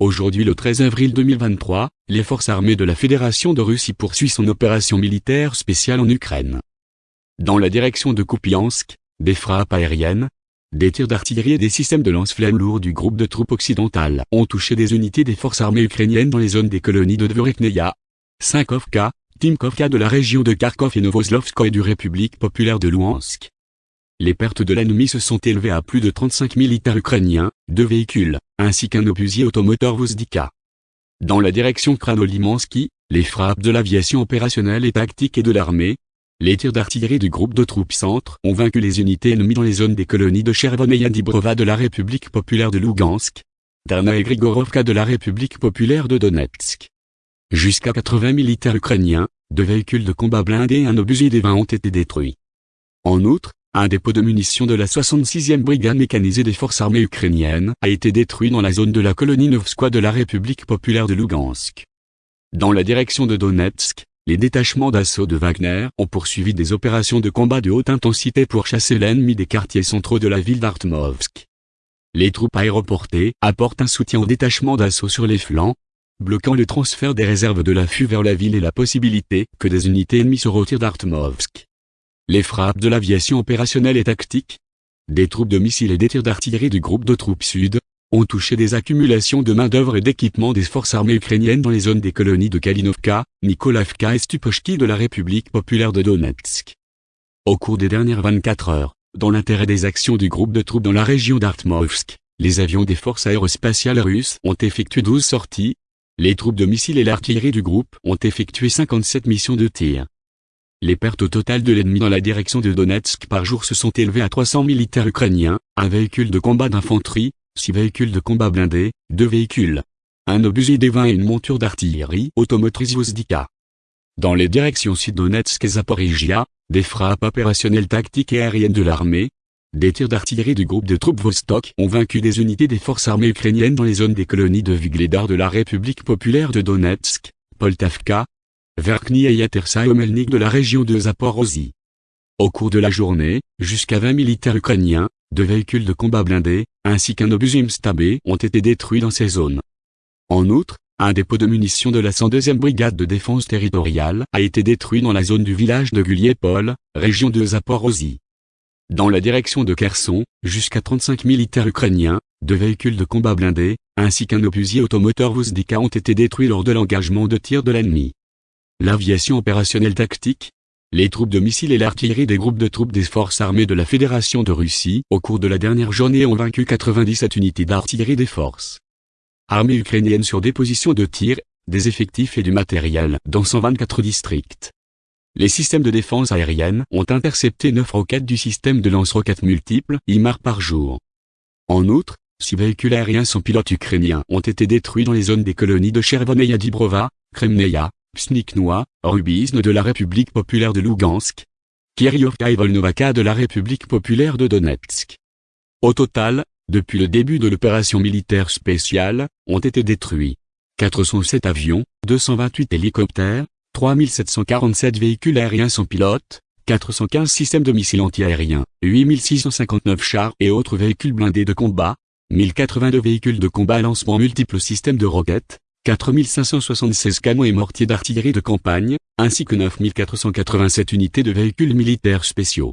Aujourd'hui le 13 avril 2023, les forces armées de la Fédération de Russie poursuivent son opération militaire spéciale en Ukraine. Dans la direction de Kupiansk, des frappes aériennes, des tirs d'artillerie et des systèmes de lance-flammes lourds du groupe de troupes occidentales ont touché des unités des forces armées ukrainiennes dans les zones des colonies de Dvorekneia, Sinkovka, Timkovka de la région de Kharkov et Novoslovskoye du République populaire de Louhansk. Les pertes de l'ennemi se sont élevées à plus de 35 militaires ukrainiens, deux véhicules, ainsi qu'un obusier automoteur Vozdika. Dans la direction Kranolimansky, les frappes de l'aviation opérationnelle et tactique et de l'armée, les tirs d'artillerie du groupe de troupes centre ont vaincu les unités ennemies dans les zones des colonies de Chervon et Yadibrova de la République populaire de Lugansk, Darna et Grigorovka de la République populaire de Donetsk. Jusqu'à 80 militaires ukrainiens, deux véhicules de combat blindés et un obusier des 20 ont été détruits. En outre, un dépôt de munitions de la 66e brigade mécanisée des forces armées ukrainiennes a été détruit dans la zone de la colonie Novskoye de la République populaire de Lugansk. Dans la direction de Donetsk, les détachements d'assaut de Wagner ont poursuivi des opérations de combat de haute intensité pour chasser l'ennemi des quartiers centraux de la ville d'Artmovsk. Les troupes aéroportées apportent un soutien aux détachements d'assaut sur les flancs, bloquant le transfert des réserves de l'affût vers la ville et la possibilité que des unités ennemies se retirent d'Artmovsk. Les frappes de l'aviation opérationnelle et tactique, des troupes de missiles et des tirs d'artillerie du groupe de troupes sud, ont touché des accumulations de main-d'œuvre et d'équipements des forces armées ukrainiennes dans les zones des colonies de Kalinovka, Nikolavka et Stupochki de la République populaire de Donetsk. Au cours des dernières 24 heures, dans l'intérêt des actions du groupe de troupes dans la région d'Artmovsk, les avions des forces aérospatiales russes ont effectué 12 sorties, les troupes de missiles et l'artillerie du groupe ont effectué 57 missions de tir. Les pertes au total de l'ennemi dans la direction de Donetsk par jour se sont élevées à 300 militaires ukrainiens, un véhicule de combat d'infanterie, 6 véhicules de combat blindés, 2 véhicules, un obusier des 20 et une monture d'artillerie automotrice Vozdika. Dans les directions Sud-Donetsk et Zaporizhia, des frappes opérationnelles tactiques et aériennes de l'armée, des tirs d'artillerie du groupe de troupes Vostok ont vaincu des unités des forces armées ukrainiennes dans les zones des colonies de Vigledar de la République populaire de Donetsk, Poltavka, Verkny et Yatersa Omelnik de la région de Zaporozhye. Au cours de la journée, jusqu'à 20 militaires ukrainiens, deux véhicules de combat blindés, ainsi qu'un obusier Mstabé ont été détruits dans ces zones. En outre, un dépôt de munitions de la 102e brigade de défense territoriale a été détruit dans la zone du village de Guliepol, région de Zaporozhye. Dans la direction de Kherson, jusqu'à 35 militaires ukrainiens, deux véhicules de combat blindés, ainsi qu'un obusier automoteur Vozdika ont été détruits lors de l'engagement de tir de l'ennemi. L'aviation opérationnelle tactique, les troupes de missiles et l'artillerie des groupes de troupes des forces armées de la Fédération de Russie au cours de la dernière journée ont vaincu 97 unités d'artillerie des forces armées ukrainiennes sur des positions de tir, des effectifs et du matériel dans 124 districts. Les systèmes de défense aérienne ont intercepté 9 roquettes du système de lance-roquettes multiples IMAR par jour. En outre, 6 véhicules aériens sans pilote ukrainiens ont été détruits dans les zones des colonies de Chervon et Yadibrova, Psniknoa, Rubizne de la République populaire de Lugansk, Kiryovka et Volnovaka de la République populaire de Donetsk. Au total, depuis le début de l'opération militaire spéciale, ont été détruits 407 avions, 228 hélicoptères, 3747 véhicules aériens sans pilote, 415 systèmes de missiles antiaériens, 8659 chars et autres véhicules blindés de combat, 1082 véhicules de combat lancement multiples systèmes de roquettes, 4576 canons et mortiers d'artillerie de campagne, ainsi que 9487 unités de véhicules militaires spéciaux.